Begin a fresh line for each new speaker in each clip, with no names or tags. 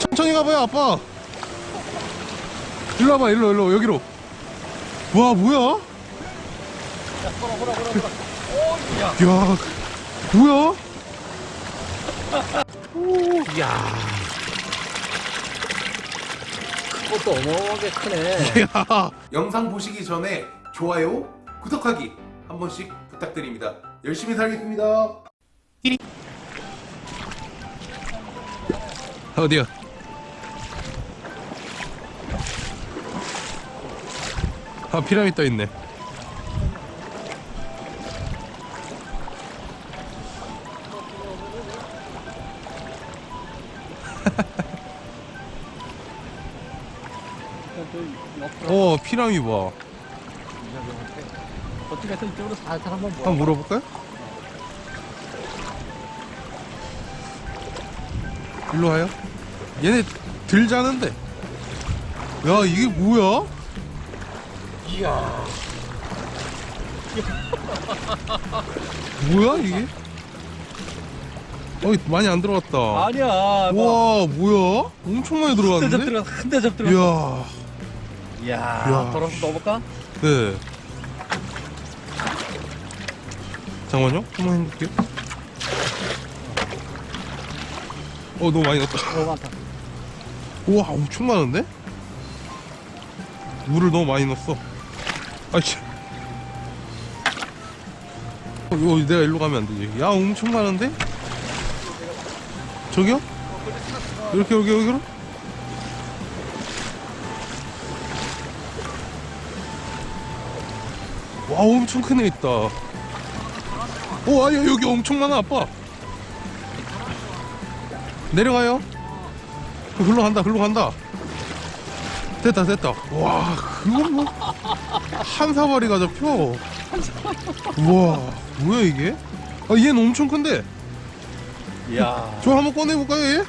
천천히 가봐요 아빠 일로 와봐 일로 일로 여기로 와 뭐야 야 뭐야
이야. 그것도 어마어마하게 크네.
야
영상 보시기 전에 좋아요, 구독하기 한 번씩 부탁드립니다. 열심히 살겠습니다.
어디야 아 피라미드 떠있네 어 피라미드 봐
어떻게 해서 이쪽으로 살살. 한번
물어볼까요? 일로 와요 얘네 들 자는데 야 이게 뭐야?
이야.
뭐야 이게? 어 많이 안 들어갔다
아니야. 와.
와 뭐야? 엄청 많이 들어갔는데?
들어가. 한대접 들어가.
이야
이야.
야.
걸어서 넣어볼까?
네 잠깐만요 한번 해볼게요 어 너무 많이 넣었다
너무 많다.
우와 엄청 많은데? 물을 너무 많이 넣었어 아이씨 어, 내가 일로 가면 안 되지 야 엄청 많은데? 저기요? 이렇게 여기 여기로? 와 엄청 큰 애 있다 오 아야 여기 엄청 많아 아빠 내려가요 글로 간다 글로 간다 됐다 됐다 와 그거 뭐한 사발이가 잡혀 우와 뭐야 이게 아 얘는 엄청 큰데
이야.
저 한번 꺼내볼까요 얘?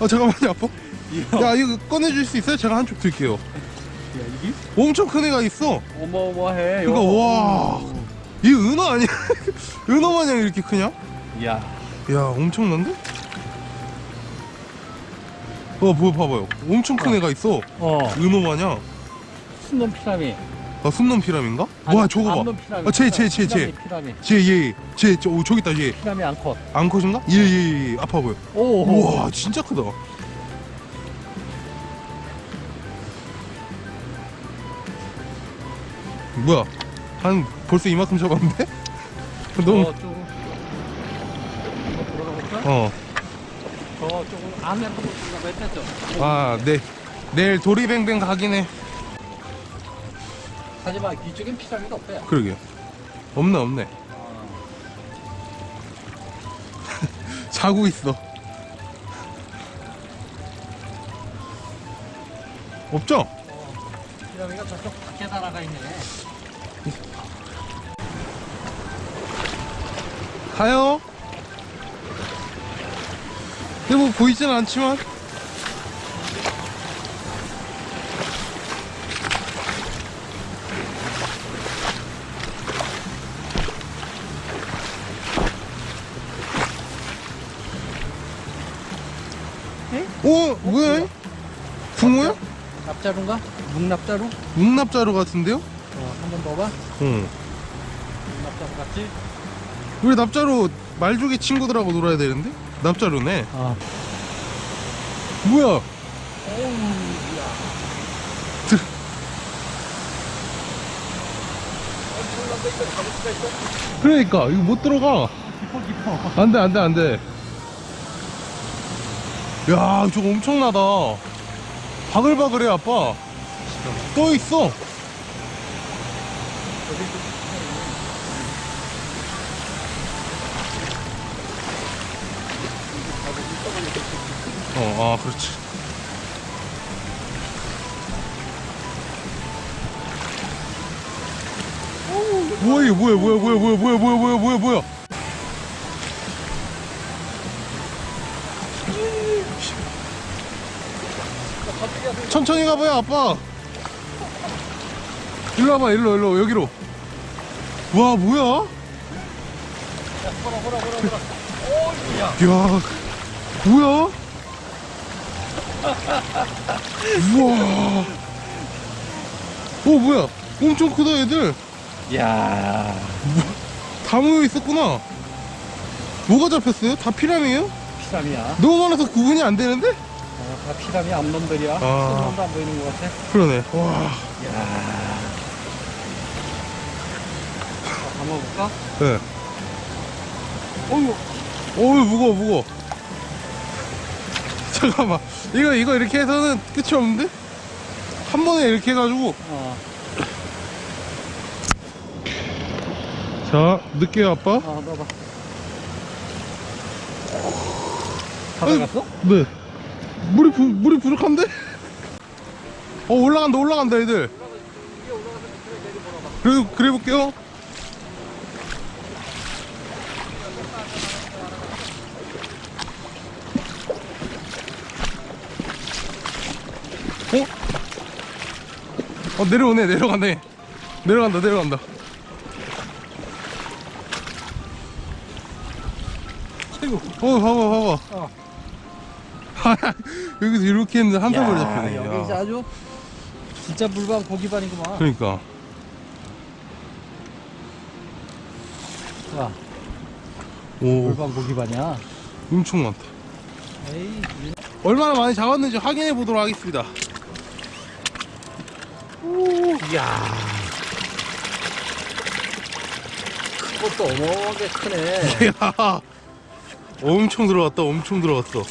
아 잠깐만요 아빠
이야.
야 이거 꺼내줄 수 있어요? 제가 한쪽 들게요
야, 이게
엄청 큰 애가 있어
어마어마해.
그러니까 와. 이 은어 아니야? 은어 마냥 이렇게 크냐?
이야.
야 엄청난데? 어뭐 봐봐요 엄청 큰 애가 있어
어.
은어 마냥
순놈 피라미.
아 순놈 피라미인가? 와 저거 봐
암놈 피라미.
아, 쟤, 쟤, 쟤, 쟤.
피라미, 피라미.
쟤얘쟤 저, 오, 저기 있다 얘
피라미 앙컷.
앙컷인가? 얘얘얘 아파 보여
오.
우와 진짜 크다 뭐야 한 벌써 이만큼 잡았는데? 너무
들어가 볼까?
어
저 조금 안에 몇 대죠?
아, 네. 내일 도리뱅뱅 가긴 해.
하지만 이쪽엔 피라미드 없어요.
그러게요. 없네, 없네. 자고 있어. 없죠?
피라미가 저쪽 밖에 날아가 있네.
가요. 근데 뭐 보이진 않지만. 오, 뭐야? 붕어야?
납자루인가? 묵납자루?
묵납자루 같은데요?
어, 한번 넣어봐.
응.
묵납자루 같지?
우리 납자루 말조개 친구들하고 놀아야 되는데? 납자루네.
아.
뭐야? 들... 그러니까 이거 못 들어가.
깊어 깊어.
안돼 안돼 안돼. 야 저거 엄청나다. 바글바글해 아빠. 떠 있어. 어, 아, 그렇지. 뭐야 이게 뭐야 뭐야 뭐야 뭐야 뭐야 뭐야 뭐야 뭐야 뭐야 천천히 가봐요 아빠. 일로 와봐 일로 일로 여기로. 와 뭐야? 야 뭐야 우와. 오 뭐야? 엄청 크다 얘들.
야
다 모여 있었구나. 뭐가 잡혔어요? 다 피라미예요?
피라미야.
너무 많아서 구분이 안 되는데?
어, 다 피라미 암놈들이야.
아.
큰 놈도 안 보이는 것 같아.
그러네. 와.
야. 한번 볼까?
네.
어이구.
어우 무거워 무거워. 잠깐만. 이거 이거 이렇게 해서는 끝이 없는데? 한 번에 이렇게 해가지고.
어.
자 늦게요 아빠.
어, 넣어봐. 다 들어갔어?
네. 물이 부, 물이 부족한데? 어 올라간다 올라간다 애들. 그래 그래 볼게요. 어? 어 내려오네 내려가네. 내려간다 내려간다.
아이고.
어 봐봐
어.
봐봐. 여기서 이렇게 했는데 한
야,
잡히네.
여기
야.
이제 아주 진짜 물반 고기반이구만.
그러니까.
와,
오,
물반 고기반이야.
엄청 많다.
에이, 이-
얼마나 많이 잡았는지 확인해 보도록 하겠습니다.
이야. 그것도 어마어마하게 크네.
야, 엄청 들어갔다. 엄청 들어갔어.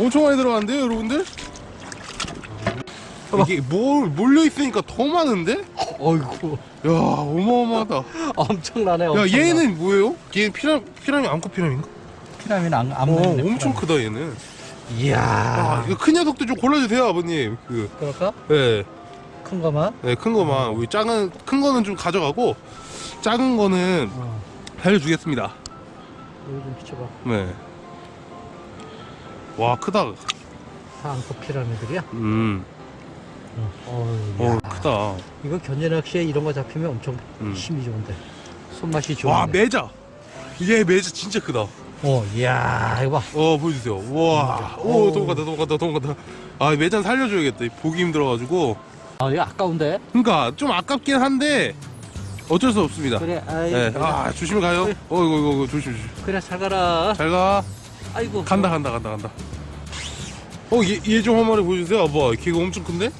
엄청 많이 들어갔는데요, 여러분들? 이게 뭘 몰려 있으니까 더 많은데?
어이구,
야, 어마어마하다.
엄청나네.
야,
엄청나.
얘는 뭐예요? 얘는 피라 피라미 암컷 피라미인가?
피라미는 안, 안
어. 엄청 크다 얘는.
이야.
아, 이거 큰 녀석도 좀 골라주세요, 아버님. 그,
그럴까?
네.
큰 거만?
네, 큰 거만 우리 작은 큰 거는 좀 가져가고 작은 거는
어.
살려주겠습니다.
여기 좀 비춰봐.
네. 와 크다.
다 앙컷 피라미들이야?
음.
어,
어
야.
크다.
이거 견제 낚시에 이런 거 잡히면 엄청
음.
힘이 좋은데. 손맛이 좋은데.
와 매자. 얘 매자 진짜 크다.
어, 이야, 이거 봐.
어 보여주세요. 와. 오
어우.
도망간다 도망간다 도망간다. 아 매장 살려줘야겠다. 보기 힘들어가지고.
아, 이거 아까운데?
그러니까 좀 아깝긴 한데 어쩔 수 없습니다.
그래, 아이.
네. 아 조심히 가요. 어 이거 이거, 이거 조심 조심.
그래, 잘 가라.
잘 가.
아이고.
간다 간다 간다 간다. 어얘 좀한 마리 보여주세요. 아빠 걔가 엄청 큰데?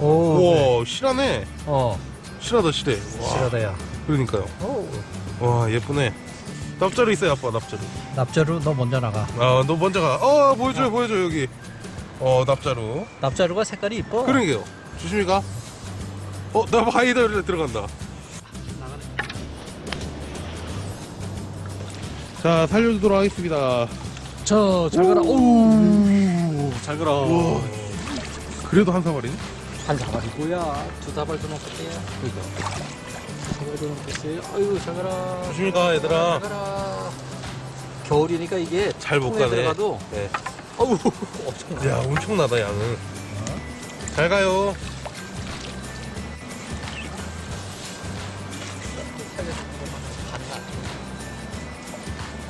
오. 그래.
우와 실하네.
어,
실하다 실해. 와,
실하다 야.
그러니까요.
오.
와 예쁘네. 납자루 있어요 아빠 납자루.
납자루 너 먼저 나가.
아너 먼저 가. 어 보여줘요 보여줘 여기. 어 납자루.
납자루가 색깔이 이뻐.
그러게요. 조심히 가. 어 나 바이더에 들어간다. 자 살려주도록 하겠습니다.
저, 잘 가라. 오. 잘 가라.
우와. 그래도 한 사발이네.
한 사발이고야. 두 사발도. 그죠. 사 발도 넘었어요. 아이고, 잘 가라.
조심히 가 얘들아.
잘 가라. 겨울이니까 이게
잘 못 가네.
들어가도
네.
어우 엄청
야 엄청나다 양은. 잘 가요.